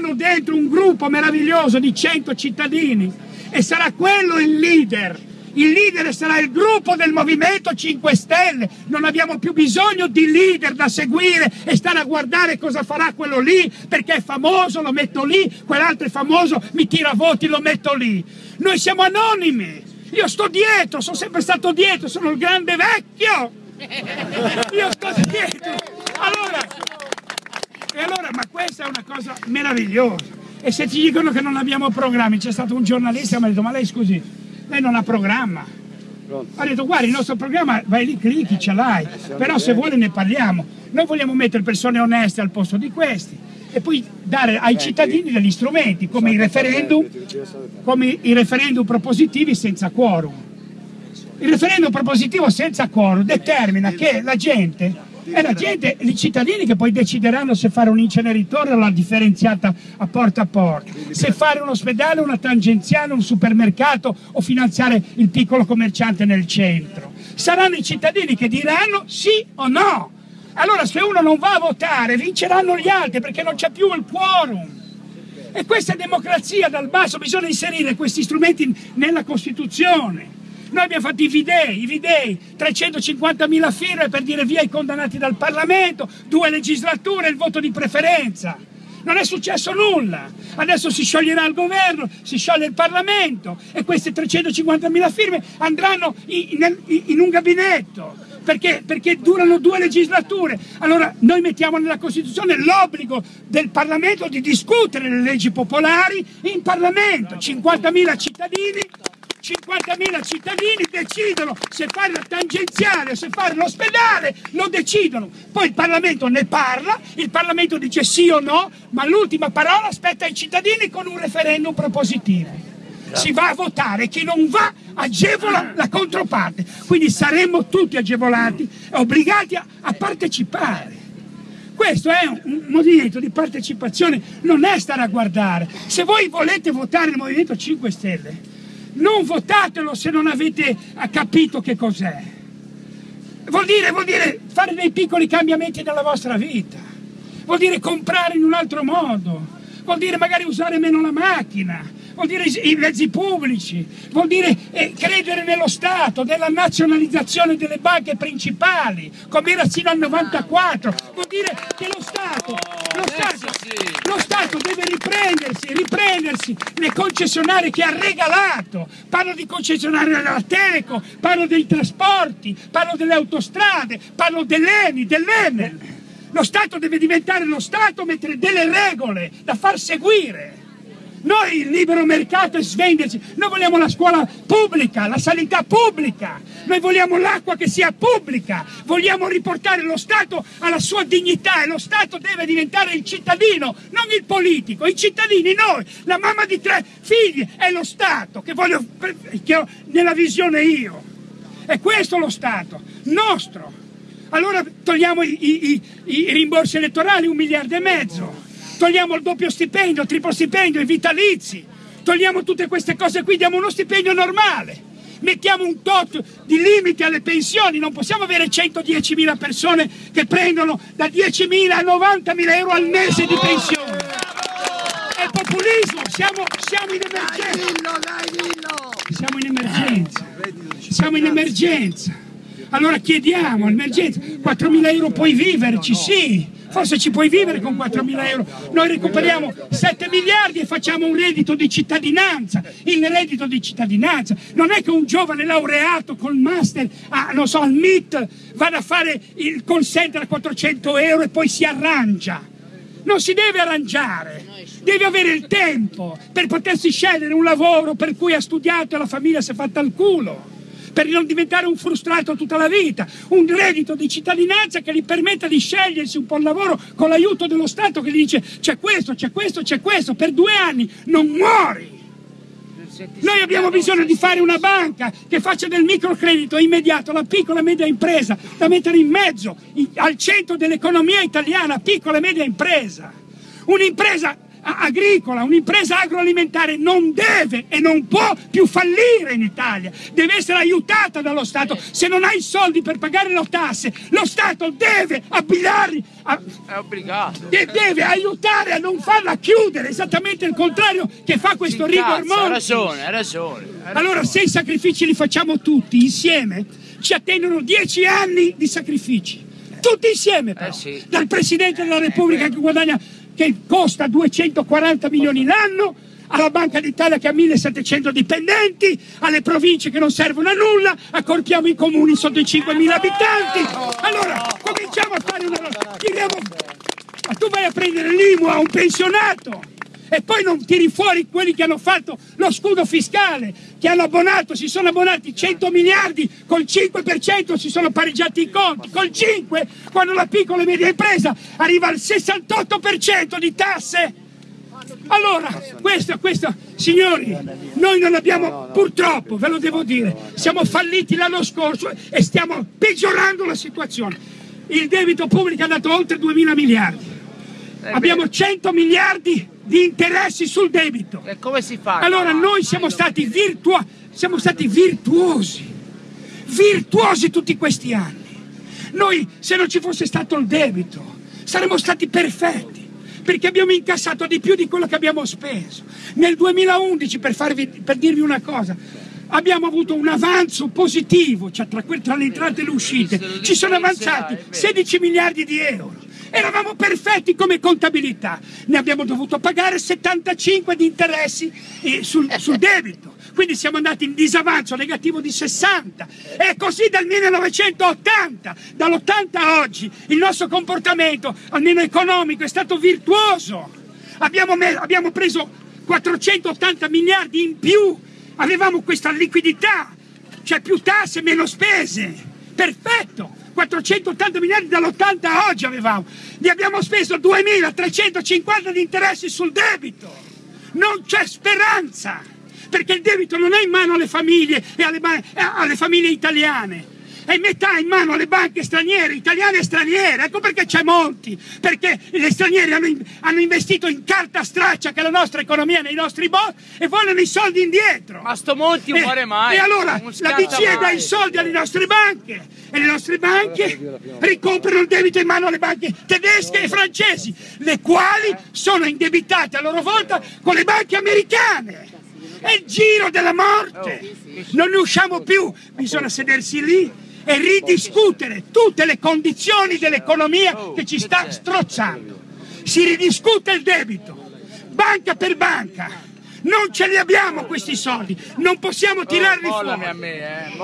metteranno dentro un gruppo meraviglioso di 100 cittadini e sarà quello il leader. Il leader sarà il gruppo del Movimento 5 Stelle. Non abbiamo più bisogno di leader da seguire e stare a guardare cosa farà quello lì perché è famoso, lo metto lì, quell'altro è famoso, mi tira voti, lo metto lì. Noi siamo anonimi. Io sto dietro, sono sempre stato dietro, sono il grande vecchio. Io sto dietro. Allora, e allora, ma questa è una cosa meravigliosa. E se ti dicono che non abbiamo programmi, c'è stato un giornalista che mi ha detto, ma lei scusi, lei non ha programma. Ha detto, guarda, il nostro programma, vai lì, clicchi, ce l'hai, però se vuole ne parliamo. Noi vogliamo mettere persone oneste al posto di questi e poi dare ai cittadini degli strumenti come i referendum, come i referendum propositivi senza quorum. Il referendum propositivo senza quorum determina che la gente è la gente, i cittadini che poi decideranno se fare un inceneritore o la differenziata a porta a porta, se fare un ospedale, una tangenziale, un supermercato o finanziare il piccolo commerciante nel centro. Saranno i cittadini che diranno sì o no. Allora se uno non va a votare vinceranno gli altri perché non c'è più il quorum. E questa è democrazia dal basso, bisogna inserire questi strumenti nella Costituzione. Noi abbiamo fatto i videi, i videi, 350.000 firme per dire via i condannati dal Parlamento, due legislature, il voto di preferenza. Non è successo nulla. Adesso si scioglierà il governo, si scioglie il Parlamento e queste 350.000 firme andranno in, in, in un gabinetto. Perché? perché? durano due legislature. Allora noi mettiamo nella Costituzione l'obbligo del Parlamento di discutere le leggi popolari in Parlamento. 50.000 cittadini 50.000 cittadini decidono se fare la tangenziale o se fare l'ospedale, lo decidono. Poi il Parlamento ne parla, il Parlamento dice sì o no, ma l'ultima parola aspetta ai cittadini con un referendum propositivo. Si va a votare, chi non va agevola la controparte, quindi saremmo tutti agevolati obbligati a, a partecipare. Questo è un movimento di partecipazione, non è stare a guardare. Se voi volete votare il Movimento 5 Stelle, non votatelo se non avete capito che cos'è. Vuol dire, vuol dire fare dei piccoli cambiamenti nella vostra vita, vuol dire comprare in un altro modo, vuol dire magari usare meno la macchina, vuol dire i mezzi pubblici, vuol dire eh, credere nello Stato, nella nazionalizzazione delle banche principali, come era fino al 94, vuol dire che lo Stato, lo Stato, lo Stato deve riprendersi, riprendersi le concessionarie che ha regalato, parlo di concessionarie della Teleco, parlo dei trasporti, parlo delle autostrade, parlo dell'ENI, dell'Enel. Lo Stato deve diventare lo Stato, mettere delle regole da far seguire. Noi il libero mercato è svenderci, noi vogliamo la scuola pubblica, la sanità pubblica, noi vogliamo l'acqua che sia pubblica, vogliamo riportare lo Stato alla sua dignità e lo Stato deve diventare il cittadino, non il politico, i cittadini, noi, la mamma di tre figli è lo Stato che voglio, che ho nella visione io. È questo lo Stato, nostro. Allora togliamo i, i, i rimborsi elettorali, un miliardo e mezzo togliamo il doppio stipendio, il triplo stipendio, i vitalizi, togliamo tutte queste cose qui, diamo uno stipendio normale, mettiamo un tot di limiti alle pensioni, non possiamo avere 110.000 persone che prendono da 10.000 a 90.000 euro al mese di pensione. È populismo, siamo, siamo in emergenza. Siamo in emergenza. Siamo in emergenza. Allora chiediamo, emergenza, 4.000 euro puoi viverci, sì, forse ci puoi vivere con 4.000 euro, noi recuperiamo 7 miliardi e facciamo un reddito di cittadinanza, il reddito di cittadinanza, non è che un giovane laureato col master, a, non so, al MIT vada a fare il call center a 400 euro e poi si arrangia, non si deve arrangiare, deve avere il tempo per potersi scegliere un lavoro per cui ha studiato e la famiglia si è fatta al culo per non diventare un frustrato tutta la vita, un reddito di cittadinanza che gli permetta di scegliersi un po' il lavoro con l'aiuto dello Stato che gli dice c'è questo, c'è questo, c'è questo, per due anni non muori. Noi abbiamo bisogno di fare una banca che faccia del microcredito immediato alla piccola e media impresa, da mettere in mezzo, al centro dell'economia italiana, piccola e media impresa. Un'impresa agricola, un'impresa agroalimentare non deve e non può più fallire in Italia, deve essere aiutata dallo Stato. Se non hai soldi per pagare le tasse, lo Stato deve abbinarli, a, obbligato. deve aiutare a non farla chiudere, esattamente il contrario che fa questo rigor mortis. Ha ragione, ha ragione, ragione. Allora se i sacrifici li facciamo tutti insieme, ci attendono dieci anni di sacrifici. Tutti insieme però. Eh sì. Dal Presidente della Repubblica che guadagna che costa 240 milioni l'anno, alla Banca d'Italia che ha 1700 dipendenti, alle province che non servono a nulla, accorpiamo i comuni sotto i 5.000 abitanti. Allora, cominciamo a fare una... Tiriamo... Ma tu vai a prendere l'IMU a un pensionato e poi non tiri fuori quelli che hanno fatto lo scudo fiscale, che hanno abbonato, si sono abbonati 100 miliardi, col 5% si sono pareggiati i conti, col 5% quando la piccola e media impresa arriva al 68% di tasse. Allora, questo, questo, signori, noi non abbiamo, purtroppo, ve lo devo dire, siamo falliti l'anno scorso e stiamo peggiorando la situazione. Il debito pubblico è andato oltre 2 mila miliardi. Abbiamo 100 miliardi di interessi sul debito. E come si fa? Allora noi siamo stati, virtua siamo stati virtuosi, virtuosi tutti questi anni. Noi se non ci fosse stato il debito saremmo stati perfetti perché abbiamo incassato di più di quello che abbiamo speso. Nel 2011, per, farvi, per dirvi una cosa, abbiamo avuto un avanzo positivo, cioè tra, tra le entrate e le uscite, ci sono avanzati 16 miliardi di euro. Eravamo perfetti come contabilità, ne abbiamo dovuto pagare 75 di interessi eh, sul, sul debito, quindi siamo andati in disavanzo negativo di 60 e così dal 1980, dall'80 a oggi il nostro comportamento, almeno economico, è stato virtuoso. Abbiamo, abbiamo preso 480 miliardi in più, avevamo questa liquidità, cioè più tasse, meno spese, perfetto. 480 miliardi dall'80 a oggi avevamo, ne abbiamo speso 2.350 di interessi sul debito. Non c'è speranza, perché il debito non è in mano alle famiglie e alle, alle famiglie italiane è metà in mano alle banche straniere, italiane e straniere. Ecco perché c'è Monti, perché gli stranieri hanno, hanno, investito in carta straccia che è la nostra economia nei nostri bot e vogliono i soldi indietro. Ma sto Monti non muore mai. E allora la BCE dà i soldi alle nostre banche e le nostre banche ricomprano il debito in mano alle banche tedesche e francesi, le quali sono indebitate a loro volta con le banche americane. È il giro della morte. Non ne usciamo più, bisogna sedersi lì e ridiscutere tutte le condizioni dell'economia che ci sta strozzando. Si ridiscute il debito, banca per banca. Non ce li abbiamo questi soldi, non possiamo tirarli oh, fuori. A me, eh,